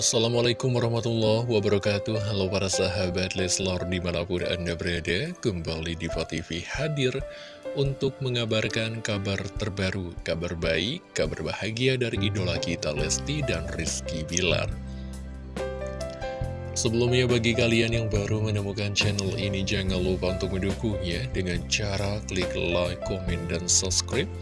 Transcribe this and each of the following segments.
Assalamualaikum warahmatullahi wabarakatuh. Halo para sahabat Leslor di mana pun anda berada Kembali di TV hadir untuk mengabarkan kabar terbaru Kabar baik, kabar bahagia dari idola kita Lesti dan Rizky Bilar. Sebelumnya bagi kalian yang baru menemukan channel ini Jangan lupa untuk mendukungnya dengan cara klik like, komen, dan subscribe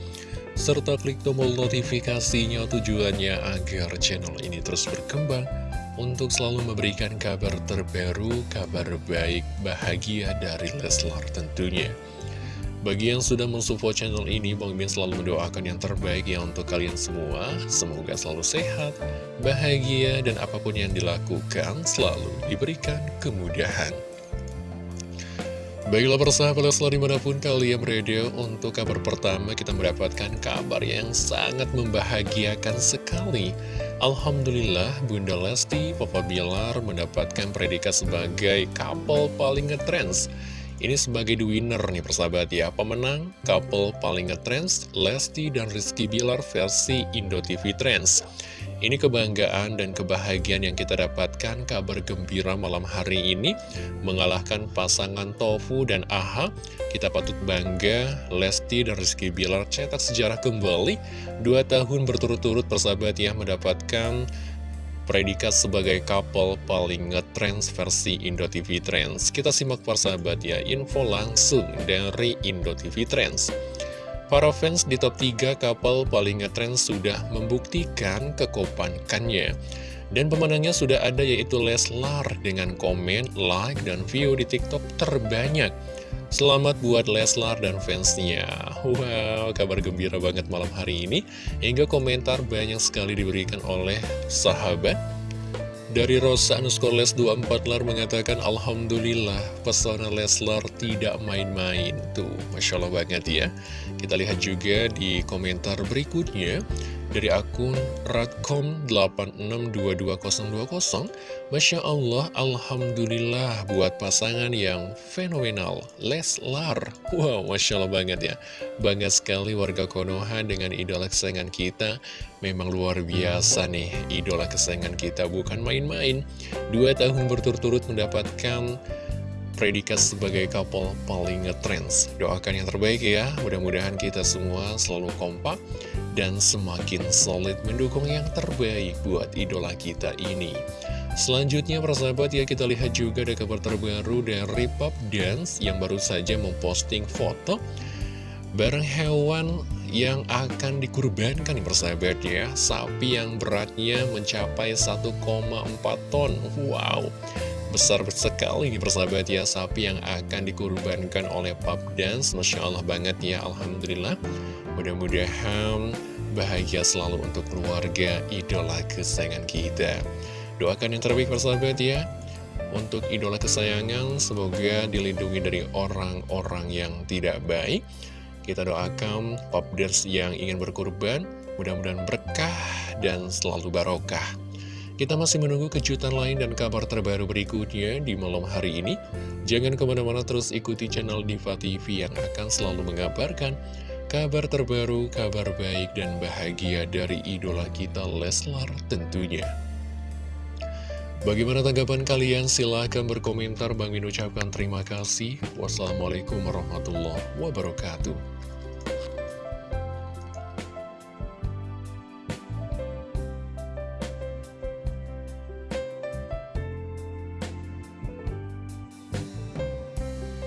serta klik tombol notifikasinya tujuannya agar channel ini terus berkembang untuk selalu memberikan kabar terbaru, kabar baik, bahagia dari Leslar tentunya. Bagi yang sudah mensupport channel ini, Bang Min selalu mendoakan yang terbaik ya untuk kalian semua. Semoga selalu sehat, bahagia, dan apa pun yang dilakukan selalu diberikan kemudahan. Baiklah persahabat Leslar di mana pun kalian berada untuk kabar pertama kita mendapatkan kabar yang sangat membahagiakan sekali. Alhamdulillah Bunda Lesti Papa Bilar mendapatkan predikat sebagai couple paling ngetrends Ini sebagai the winner nih persahabat ya. Pemenang couple paling ngetrends Lesti dan Rizky Bilar versi Indo TV Trends ini kebanggaan dan kebahagiaan yang kita dapatkan kabar gembira malam hari ini mengalahkan pasangan Tofu dan Aha. Kita patut bangga Lesti dan Rizky Bilar cetak sejarah kembali dua tahun berturut-turut persahabat ya mendapatkan predikat sebagai couple paling ngetrends versi Indo TV Trends. Kita simak persahabat ya info langsung dari Indo TV Trends. Para fans di top 3 kapal paling ngetrend sudah membuktikan kekopankannya. Dan pemenangnya sudah ada yaitu Leslar dengan komen, like, dan view di TikTok terbanyak. Selamat buat Leslar dan fansnya. Wow, kabar gembira banget malam hari ini. Hingga komentar banyak sekali diberikan oleh sahabat dari Rosa underscore Les 24 Lar mengatakan Alhamdulillah pesona Leslar tidak main-main. Tuh, Masya Allah banget ya. Kita lihat juga di komentar berikutnya dari akun radcom86222020 Masya Allah, Alhamdulillah buat pasangan yang fenomenal. Leslar Wow, Masya Allah banget ya. Bangga sekali warga Konoha dengan idola kesayangan kita. Memang luar biasa nih idola kesayangan kita bukan main-main. Dua tahun berturut-turut mendapatkan predikat sebagai couple paling ngetrends. Doakan yang terbaik ya, mudah-mudahan kita semua selalu kompak dan semakin solid mendukung yang terbaik buat idola kita ini. Selanjutnya persahabat ya kita lihat juga ada kabar terbaru dari Pop Dance yang baru saja memposting foto bareng hewan yang akan dikurbankan nih persahabat ya Sapi yang beratnya mencapai 1,4 ton Wow besar sekali ini persahabat ya Sapi yang akan dikurbankan oleh Pub Dance. Masya Allah banget ya Alhamdulillah. Mudah-mudahan bahagia selalu untuk keluarga idola kesayangan kita. Doakan yang terbaik persahabat ya. Untuk idola kesayangan semoga dilindungi dari orang-orang yang tidak baik. Kita doakan Pub Dance yang ingin berkurban Mudah-mudahan berkah dan selalu barokah kita masih menunggu kejutan lain dan kabar terbaru berikutnya di malam hari ini. Jangan ke mana-mana terus ikuti channel Diva TV yang akan selalu mengabarkan kabar terbaru, kabar baik dan bahagia dari idola kita Leslar tentunya. Bagaimana tanggapan kalian? Silahkan berkomentar. Bang Min ucapkan terima kasih. Wassalamualaikum warahmatullahi wabarakatuh.